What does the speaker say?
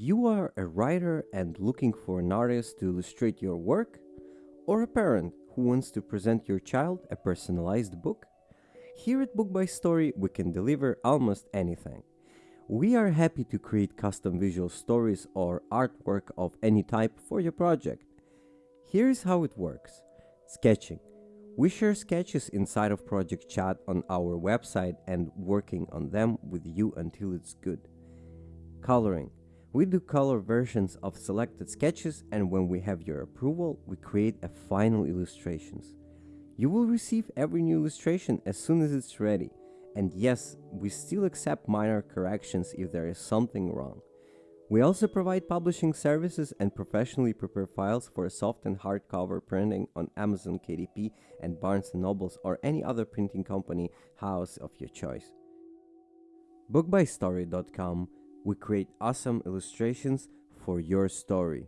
You are a writer and looking for an artist to illustrate your work? Or a parent who wants to present your child a personalized book? Here at Book by Story, we can deliver almost anything. We are happy to create custom visual stories or artwork of any type for your project. Here's how it works Sketching. We share sketches inside of Project Chat on our website and working on them with you until it's good. Coloring. We do color versions of selected sketches and when we have your approval, we create a final illustrations. You will receive every new illustration as soon as it's ready. And yes, we still accept minor corrections if there is something wrong. We also provide publishing services and professionally prepare files for soft and hardcover printing on Amazon KDP and Barnes & Nobles or any other printing company house of your choice. Bookbystory.com we create awesome illustrations for your story.